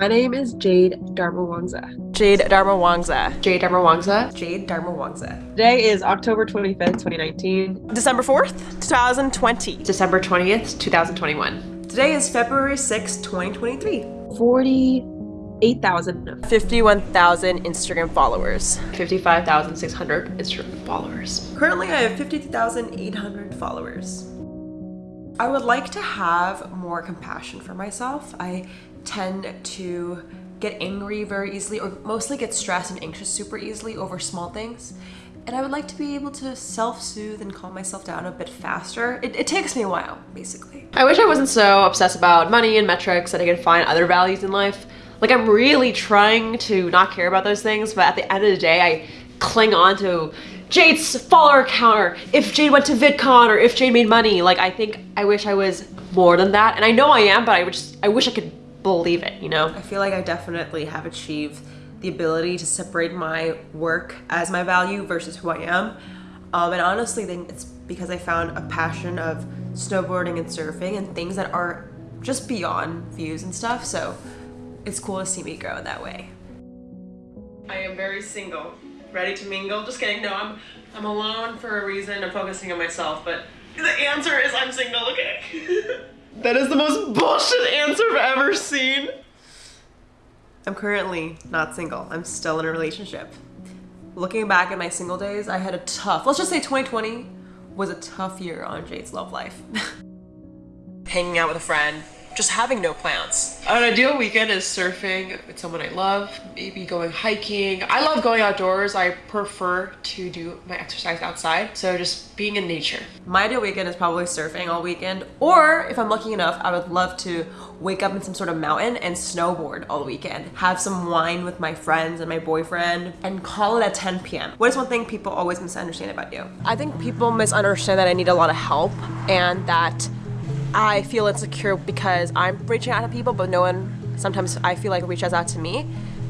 My name is Jade Darmawangsa. Jade Darmawangsa. Jade Darmawangsa. Jade Darmawangsa. Today is October 25th, 2019. December 4th, 2020. December 20th, 2021. Today is February 6th, 2023. 48,000. 51,000 Instagram followers. 55,600 Instagram followers. Currently, I have 52,800 followers. I would like to have more compassion for myself. I tend to get angry very easily or mostly get stressed and anxious super easily over small things. And I would like to be able to self-soothe and calm myself down a bit faster. It, it, takes me a while, basically. I wish I wasn't so obsessed about money and metrics that I could find other values in life. Like I'm really trying to not care about those things, but at the end of the day, I cling on to Jade's follower counter, if Jade went to VidCon or if Jade made money. Like I think I wish I was more than that. And I know I am, but I just I wish I could believe it, you know? I feel like I definitely have achieved the ability to separate my work as my value versus who I am. Um, and honestly, think it's because I found a passion of snowboarding and surfing and things that are just beyond views and stuff. So it's cool to see me grow in that way. I am very single, ready to mingle. Just kidding. No, I'm I'm alone for a reason. I'm focusing on myself, but the answer is I'm single. Okay. That is the most bullshit answer I've ever seen. I'm currently not single. I'm still in a relationship. Looking back at my single days, I had a tough, let's just say 2020 was a tough year on Jade's love life. Hanging out with a friend, just having no plans. An ideal weekend is surfing with someone I love, maybe going hiking. I love going outdoors. I prefer to do my exercise outside. So just being in nature. My ideal weekend is probably surfing all weekend. Or if I'm lucky enough, I would love to wake up in some sort of mountain and snowboard all weekend. Have some wine with my friends and my boyfriend and call it at 10 p.m. What is one thing people always misunderstand about you? I think people misunderstand that I need a lot of help and that I feel insecure because I'm reaching out to people, but no one, sometimes I feel like reaches out to me.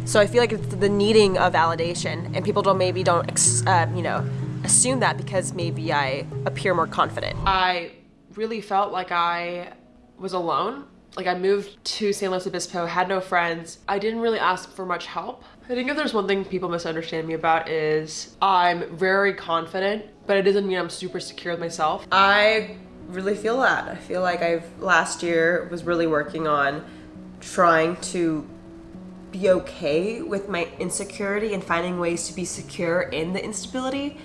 So I feel like it's the needing of validation and people don't maybe don't, uh, you know, assume that because maybe I appear more confident. I really felt like I was alone. Like I moved to San Luis Obispo, had no friends. I didn't really ask for much help. I think if there's one thing people misunderstand me about is I'm very confident, but it doesn't mean I'm super secure with myself. I really feel that. I feel like I've last year was really working on trying to be okay with my insecurity and finding ways to be secure in the instability.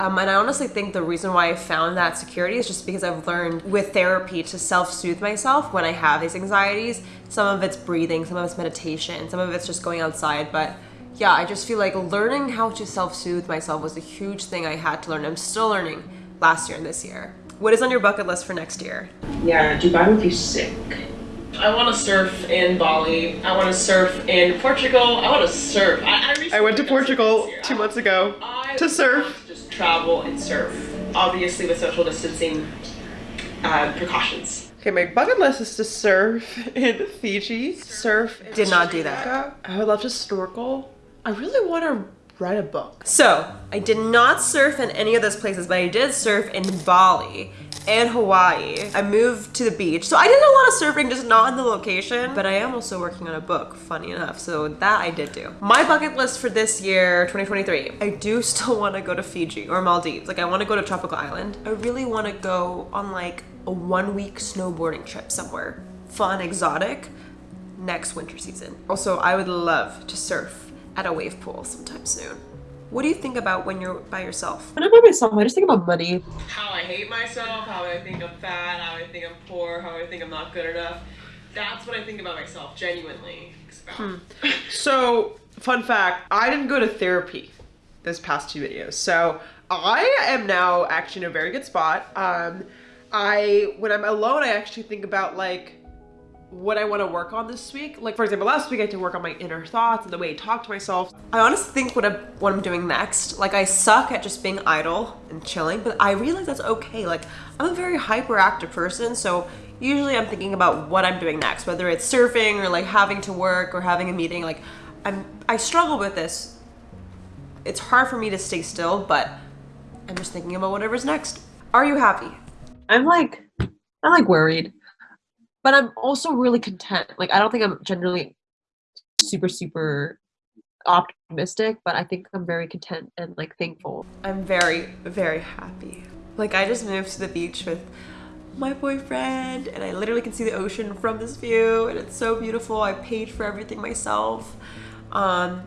Um, and I honestly think the reason why I found that security is just because I've learned with therapy to self-soothe myself when I have these anxieties. Some of it's breathing, some of it's meditation, some of it's just going outside. But yeah, I just feel like learning how to self-soothe myself was a huge thing I had to learn. I'm still learning last year and this year. What is on your bucket list for next year? Yeah, Dubai would be sick. I want to surf in Bali. I want to surf in Portugal. I want to surf. I, I, I went to Portugal two months ago I to surf. To just travel and surf, obviously with social distancing uh, precautions. Okay, my bucket list is to surf in Fiji. Surf. Did not do that. I would love to snorkel. I really want to write a book. So, I did not surf in any of those places, but I did surf in Bali and Hawaii. I moved to the beach. So I did a lot of surfing, just not in the location. But I am also working on a book, funny enough. So that I did do. My bucket list for this year, 2023, I do still want to go to Fiji or Maldives. Like I want to go to tropical island. I really want to go on like a one week snowboarding trip somewhere. Fun, exotic, next winter season. Also, I would love to surf at a wave pool sometime soon. What do you think about when you're by yourself? When I'm by myself, I just think about money. How I hate myself, how I think I'm fat, how I think I'm poor, how I think I'm not good enough. That's what I think about myself, genuinely. Hmm. So, fun fact, I didn't go to therapy this past two videos. So, I am now actually in a very good spot. Um, I, when I'm alone, I actually think about like, what I want to work on this week. Like for example, last week I had to work on my inner thoughts and the way I talk to myself. I honestly think what I'm, what I'm doing next, like I suck at just being idle and chilling, but I realize that's okay. Like I'm a very hyperactive person, so usually I'm thinking about what I'm doing next, whether it's surfing or like having to work or having a meeting. Like I'm, I struggle with this. It's hard for me to stay still, but I'm just thinking about whatever's next. Are you happy? I'm like, I'm like worried but I'm also really content. Like I don't think I'm generally super super optimistic, but I think I'm very content and like thankful. I'm very, very happy. Like I just moved to the beach with my boyfriend and I literally can see the ocean from this view and it's so beautiful. I paid for everything myself. Um,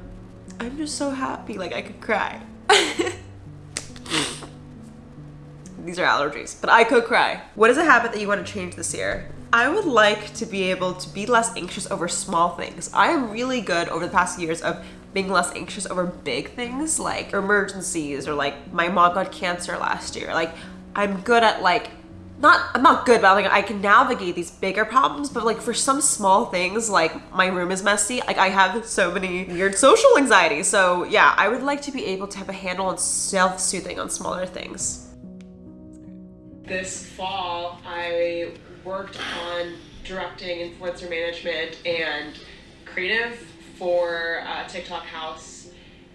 I'm just so happy, like I could cry. These are allergies, but I could cry. What is a habit that you want to change this year? I would like to be able to be less anxious over small things. I am really good over the past years of being less anxious over big things like emergencies or like my mom got cancer last year. Like I'm good at like not I'm not good, but like I can navigate these bigger problems. But like for some small things, like my room is messy, like I have so many weird social anxiety. So yeah, I would like to be able to have a handle on self-soothing on smaller things. This fall, I worked on directing influencer management and creative for uh, TikTok House,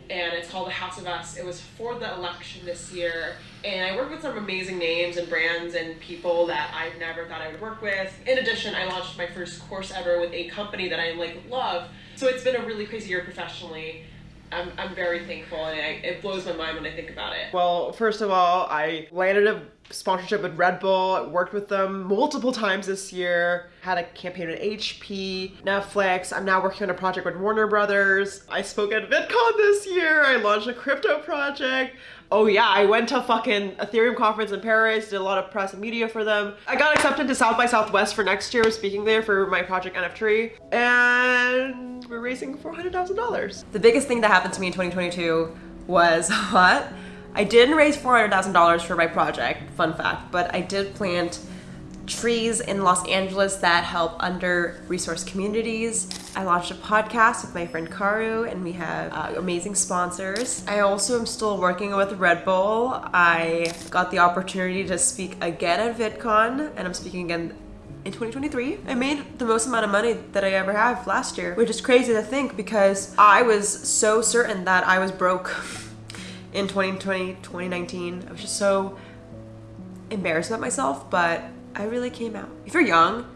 and it's called The House of Us. It was for the election this year, and I worked with some amazing names and brands and people that I never thought I would work with. In addition, I launched my first course ever with a company that I like love. So it's been a really crazy year professionally. I'm, I'm very thankful, and I, it blows my mind when I think about it. Well, first of all, I landed a sponsorship with Red Bull, worked with them multiple times this year, had a campaign with HP, Netflix. I'm now working on a project with Warner Brothers. I spoke at VidCon this year. I launched a crypto project. Oh yeah, I went to fucking Ethereum conference in Paris, did a lot of press and media for them. I got accepted to South by Southwest for next year, speaking there for my project NF3, and we're raising $400,000. The biggest thing that happened to me in 2022 was what? I didn't raise $400,000 for my project, fun fact, but I did plant trees in Los Angeles that help under resource communities. I launched a podcast with my friend Karu and we have uh, amazing sponsors. I also am still working with Red Bull. I got the opportunity to speak again at VidCon and I'm speaking again in 2023. I made the most amount of money that I ever have last year, which is crazy to think because I was so certain that I was broke in 2020, 2019. I was just so embarrassed about myself, but I really came out. If you're young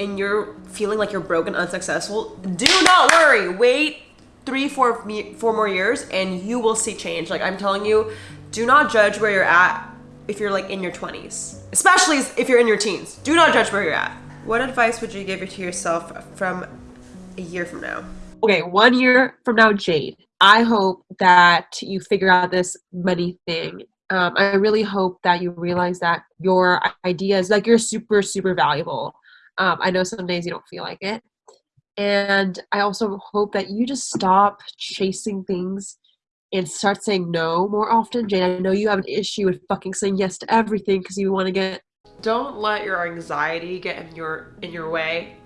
and you're feeling like you're broken, unsuccessful, do not worry. Wait three, four, four more years and you will see change. Like I'm telling you, do not judge where you're at if you're like in your 20s, especially if you're in your teens. Do not judge where you're at. What advice would you give to yourself from a year from now? Okay, one year from now, Jade, I hope that you figure out this money thing. Um, I really hope that you realize that your ideas, like you're super, super valuable. Um, I know some days you don't feel like it. And I also hope that you just stop chasing things and start saying no more often. Jane, I know you have an issue with fucking saying yes to everything because you want to get. Don't let your anxiety get in your in your way.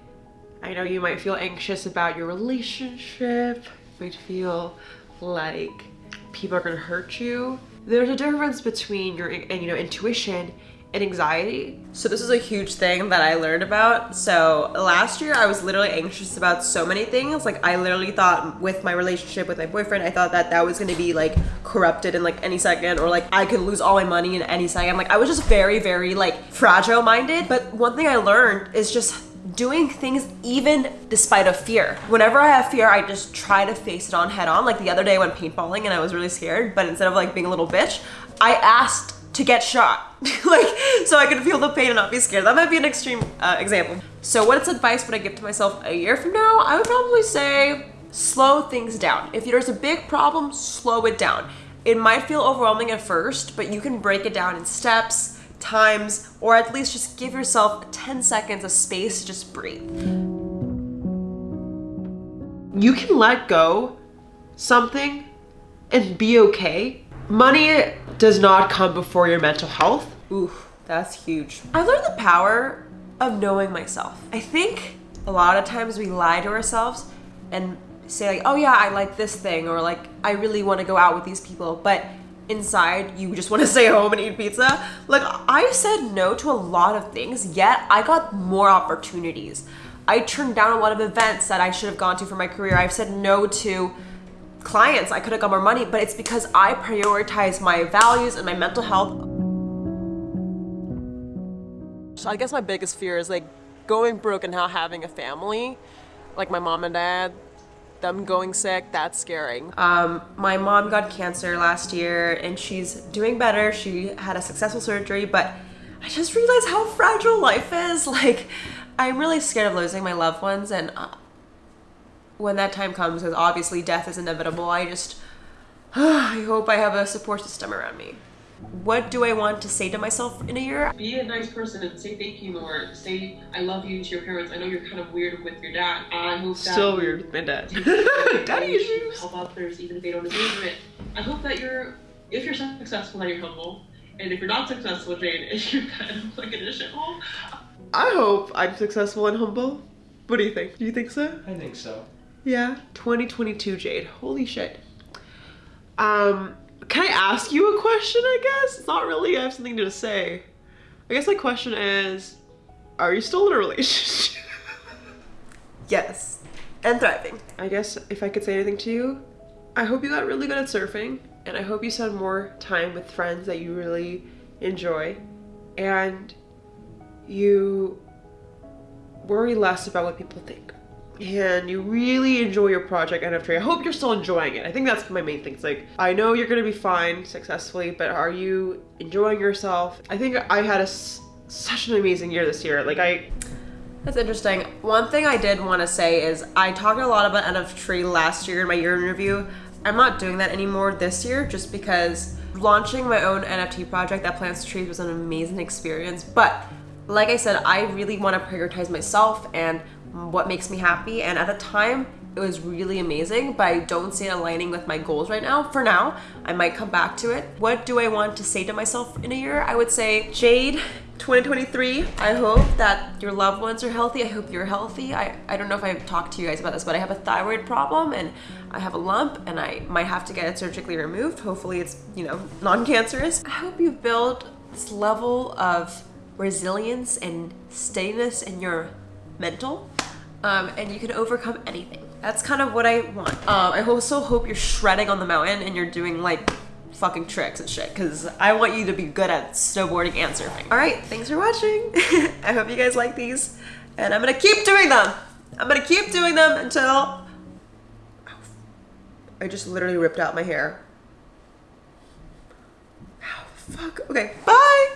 I know you might feel anxious about your relationship, you might feel like people are gonna hurt you. There's a difference between your and you know intuition and anxiety. So this is a huge thing that I learned about. So last year I was literally anxious about so many things. Like I literally thought with my relationship with my boyfriend, I thought that that was going to be like corrupted in like any second or like I could lose all my money in any second. Like I was just very, very like fragile minded. But one thing I learned is just doing things even despite of fear. Whenever I have fear, I just try to face it on head on. Like the other day I went paintballing and I was really scared, but instead of like being a little bitch, I asked to get shot. like, so I could feel the pain and not be scared. That might be an extreme uh, example. So what advice would I give to myself a year from now? I would probably say slow things down. If there's a big problem, slow it down. It might feel overwhelming at first, but you can break it down in steps, times, or at least just give yourself 10 seconds of space to just breathe. You can let go something and be okay. Money does not come before your mental health. Ooh, that's huge. I learned the power of knowing myself. I think a lot of times we lie to ourselves and say like, oh yeah, I like this thing, or like, I really want to go out with these people, but inside you just want to stay home and eat pizza. Like, I said no to a lot of things, yet I got more opportunities. I turned down a lot of events that I should have gone to for my career. I've said no to clients. I could have got more money, but it's because I prioritize my values and my mental health. So I guess my biggest fear is like going broke and not having a family, like my mom and dad. them going sick, that's scaring. Um, my mom got cancer last year and she's doing better. She had a successful surgery, but I just realized how fragile life is. Like, I'm really scared of losing my loved ones, and uh, when that time comes, because obviously death is inevitable, I just, I hope I have a support system around me. What do I want to say to myself in a year? Be a nice person and say thank you more. Say I love you to your parents. I know you're kind of weird with your dad. I hope that Still weird with my dad. take care of Daddy issues. Help others even if they don't deserve it. I hope that you're, if you're successful, that you're humble. And if you're not successful, Jade, you're kind of like in a shithole. I hope I'm successful and humble. What do you think? Do you think so? I think so. Yeah, 2022 Jade. Holy shit. Um, can I ask you a question, I guess? It's not really, I have something to say. I guess my question is, are you still in a relationship? Yes, and thriving. I guess if I could say anything to you, I hope you got really good at surfing, and I hope you spend more time with friends that you really enjoy, and you worry less about what people think. And you really enjoy your project NF3. I hope you're still enjoying it. I think that's my main thing. It's like, I know you're gonna be fine successfully, but are you enjoying yourself? I think I had a such an amazing year this year. Like, I, That's interesting. One thing I did want to say is I talked a lot about NFT last year in my year in review. I'm not doing that anymore this year just because launching my own NFT project that plants trees was an amazing experience. But like I said, I really want to prioritize myself and what makes me happy. And at the time, it was really amazing, but I don't see it aligning with my goals right now. For now, I might come back to it. What do I want to say to myself in a year? I would say, Jade, 2023, I hope that your loved ones are healthy. I hope you're healthy. I, I don't know if I've talked to you guys about this, but I have a thyroid problem and I have a lump and I might have to get it surgically removed. Hopefully it's, you know, non-cancerous. I hope you build this level of resilience and steadiness in your mental um, and you can overcome anything. That's kind of what I want. Um, I also hope you're shredding on the mountain and you're doing like fucking tricks and shit because I want you to be good at snowboarding and surfing. All right, thanks for watching. I hope you guys like these and I'm gonna keep doing them. I'm gonna keep doing them until I just literally ripped out my hair. Ow, fuck. Okay, bye.